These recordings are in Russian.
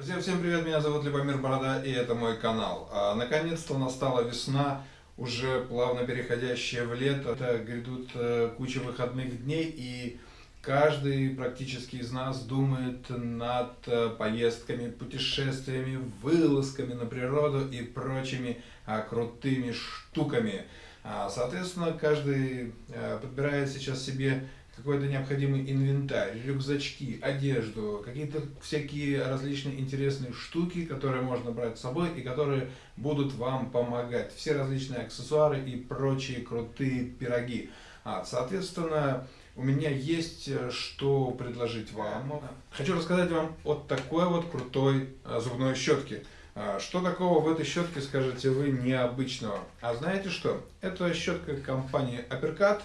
Друзья, всем привет, меня зовут Любомир Борода и это мой канал. А, Наконец-то настала весна, уже плавно переходящая в лето. Это грядут э, куча выходных дней и каждый практически из нас думает над э, поездками, путешествиями, вылазками на природу и прочими а, крутыми штуками. А, Соответственно, каждый э, подбирает сейчас себе какой-то необходимый инвентарь, рюкзачки, одежду, какие-то всякие различные интересные штуки, которые можно брать с собой и которые будут вам помогать. Все различные аксессуары и прочие крутые пироги. А, соответственно, у меня есть э, что предложить вам. Хочу рассказать вам о такой вот крутой э, зубной щетке. А, что такого в этой щетке, скажете вы, необычного? А знаете что? Это щетка компании Uppercut.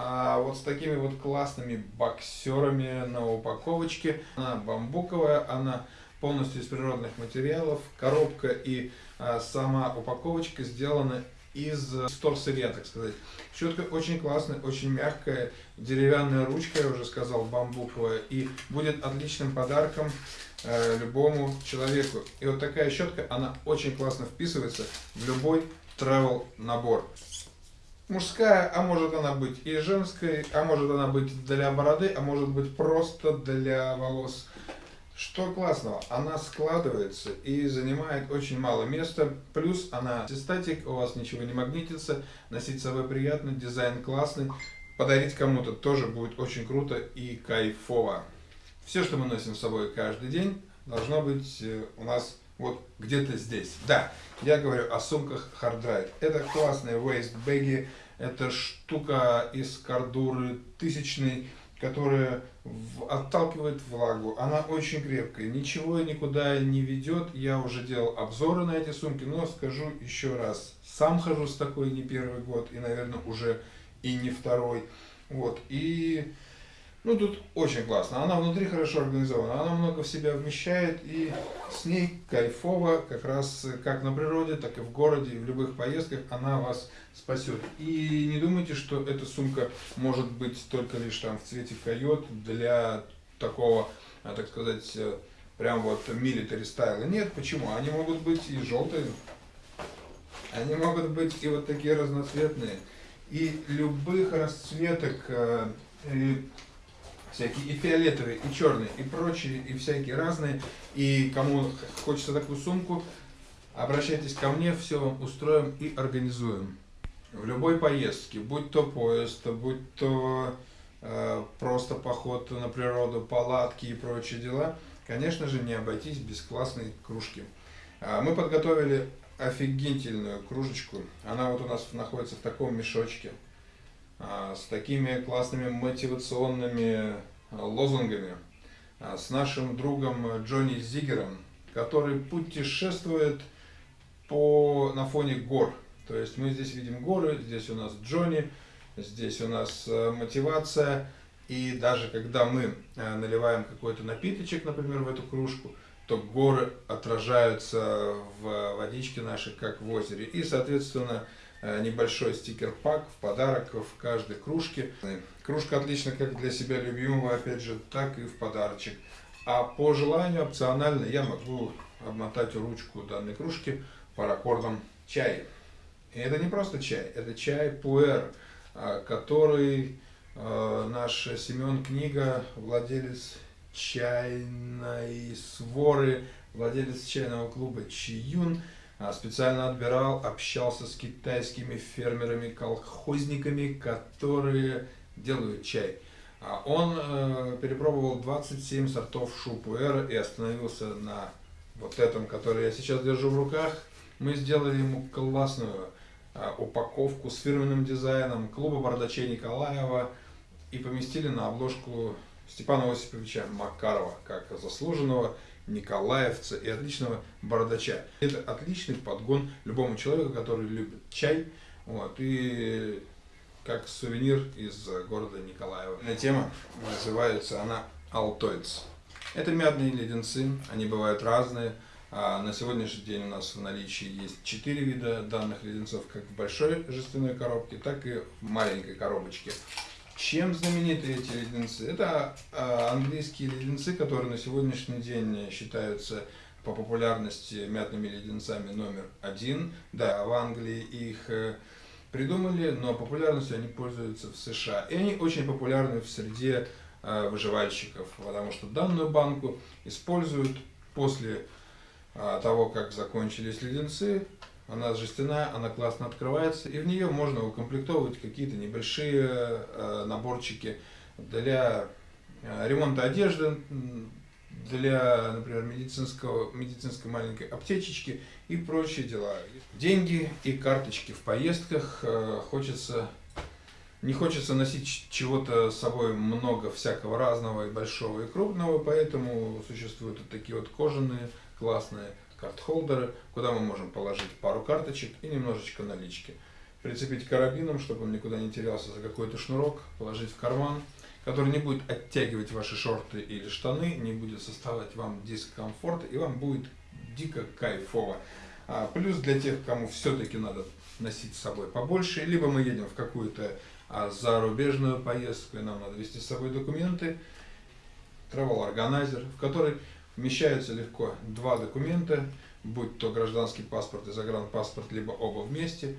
А вот с такими вот классными боксерами на упаковочке. Она бамбуковая, она полностью из природных материалов. Коробка и а, сама упаковочка сделаны из сырья, так сказать. Щетка очень классная, очень мягкая, деревянная ручка, я уже сказал, бамбуковая. И будет отличным подарком э, любому человеку. И вот такая щетка, она очень классно вписывается в любой travel набор мужская, а может она быть и женской, а может она быть для бороды, а может быть просто для волос. Что классного? Она складывается и занимает очень мало места. Плюс она статик, у вас ничего не магнитится, носить с собой приятно, дизайн классный. Подарить кому-то тоже будет очень круто и кайфово. Все, что мы носим с собой каждый день, должно быть э, у нас вот где-то здесь. Да, я говорю о сумках Hard Ride. Это классные waist бэги. Это штука из кардуры тысячной, которая отталкивает влагу. Она очень крепкая, ничего никуда не ведет. Я уже делал обзоры на эти сумки, но скажу еще раз. Сам хожу с такой не первый год и, наверное, уже и не второй. Вот, и ну, тут очень классно. Она внутри хорошо организована, она много в себя вмещает, и с ней кайфово, как раз как на природе, так и в городе, и в любых поездках она вас спасет. И не думайте, что эта сумка может быть только лишь там в цвете койот для такого, а, так сказать, э, прям вот милитари стайла. Нет, почему? Они могут быть и желтые, они могут быть и вот такие разноцветные, и любых расцветок, э, и всякие и фиолетовые, и черные, и прочие, и всякие разные. И кому хочется такую сумку, обращайтесь ко мне, все вам устроим и организуем. В любой поездке, будь то поезд, будь то э, просто поход на природу, палатки и прочие дела, конечно же, не обойтись без классной кружки. А мы подготовили офигительную кружечку. Она вот у нас находится в таком мешочке. А, с такими классными мотивационными а, лозунгами, а, с нашим другом Джонни Зигером, который путешествует по, на фоне гор. То есть мы здесь видим горы, здесь у нас Джонни, здесь у нас мотивация. И даже когда мы наливаем какой-то напиточек, например, в эту кружку, то горы отражаются в водичке нашей, как в озере. И, соответственно, небольшой стикер-пак в подарок в каждой кружке. Кружка отлично как для себя любимого, опять же, так и в подарочек. А по желанию, опционально, я могу обмотать ручку данной кружки паракордом чай. И это не просто чай, это чай пуэр, э, который э, наш Семен Книга, владелец чайной своры, владелец чайного клуба Чиюн, специально отбирал, общался с китайскими фермерами, колхозниками, которые делают чай. А он э, перепробовал 27 сортов шупуэра и остановился на вот этом, который я сейчас держу в руках. Мы сделали ему классную э, упаковку с фирменным дизайном клуба бардачей Николаева и поместили на обложку Степана Осиповича Макарова, как заслуженного николаевца и отличного бородача. Это отличный подгон любому человеку, который любит чай. Вот, и как сувенир из города Николаева. Эта тема называется она Altoids. Это мятные леденцы, они бывают разные. А на сегодняшний день у нас в наличии есть четыре вида данных леденцов, как в большой жестяной коробке, так и в маленькой коробочке. Чем знамениты эти леденцы? Это а, английские леденцы, которые на сегодняшний день считаются по популярности мятными леденцами номер один. Да, в Англии их э, придумали, но популярностью они пользуются в США. И они очень популярны в среде э, выживальщиков, потому что данную банку используют после э, того, как закончились леденцы, она жестяная, она классно открывается, и в нее можно укомплектовывать какие-то небольшие э, наборчики для э, ремонта одежды, для, например, медицинского, медицинской маленькой аптечечки и прочие дела. Деньги и карточки в поездках э, хочется не хочется носить чего-то с собой много всякого разного и большого и крупного, поэтому существуют вот такие вот кожаные классные карт-холдеры, куда мы можем положить пару карточек и немножечко налички. Прицепить карабином, чтобы он никуда не терялся за какой-то шнурок, положить в карман, который не будет оттягивать ваши шорты или штаны, не будет составлять вам дискомфорт, и вам будет дико кайфово. А, плюс для тех, кому все-таки надо носить с собой побольше, либо мы едем в какую-то а, зарубежную поездку, и нам надо вести с собой документы, travel organizer, в который Вмещаются легко два документа, будь то гражданский паспорт и загранпаспорт, либо оба вместе,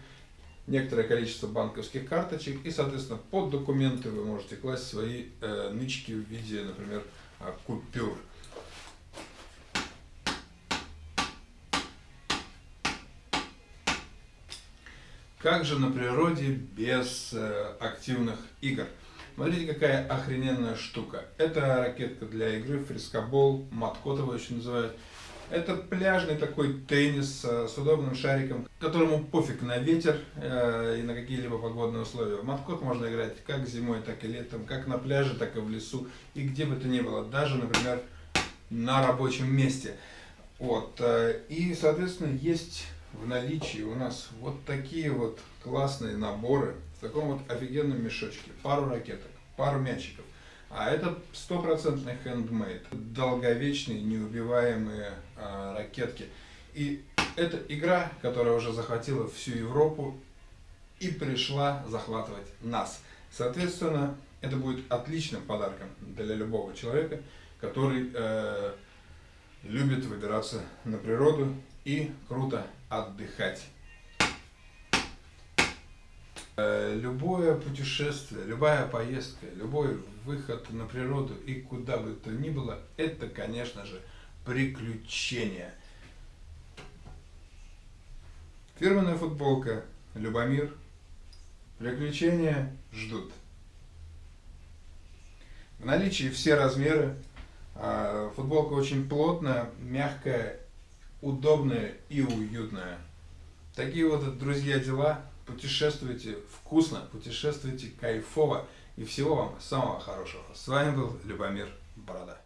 некоторое количество банковских карточек, и, соответственно, под документы вы можете класть свои э, нычки в виде, например, э, купюр. Как же на природе без э, активных игр? Смотрите, какая охрененная штука. Это ракетка для игры, фрискобол, маткот его еще называют. Это пляжный такой теннис с удобным шариком, которому пофиг на ветер э, и на какие-либо погодные условия. В маткот можно играть как зимой, так и летом, как на пляже, так и в лесу, и где бы то ни было, даже, например, на рабочем месте. Вот. Э, и, соответственно, есть в наличии у нас вот такие вот классные наборы в таком вот офигенном мешочке. Пару ракеток, пару мячиков. А это стопроцентный хендмейд, долговечные, неубиваемые а, ракетки. И это игра, которая уже захватила всю Европу и пришла захватывать нас. Соответственно, это будет отличным подарком для любого человека, который э, любит выбираться на природу и круто отдыхать. Э, любое путешествие, любая поездка, любой выход на природу и куда бы то ни было, это, конечно же, приключение. Фирменная футболка Любомир. Приключения ждут. В наличии все размеры. А, футболка очень плотная, мягкая, удобная и уютная. Такие вот, друзья, дела путешествуйте вкусно, путешествуйте кайфово и всего вам самого хорошего. С вами был Любомир Борода.